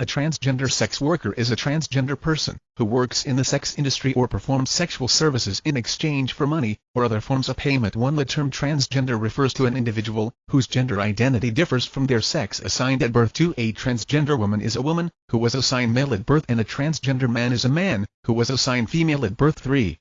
A transgender sex worker is a transgender person who works in the sex industry or performs sexual services in exchange for money or other forms of payment. 1. The term transgender refers to an individual whose gender identity differs from their sex assigned at birth. 2. A transgender woman is a woman who was assigned male at birth and a transgender man is a man who was assigned female at birth. 3.